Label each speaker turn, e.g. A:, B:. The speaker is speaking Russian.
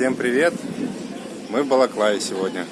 A: Всем привет! Мы в Балаклаве сегодня.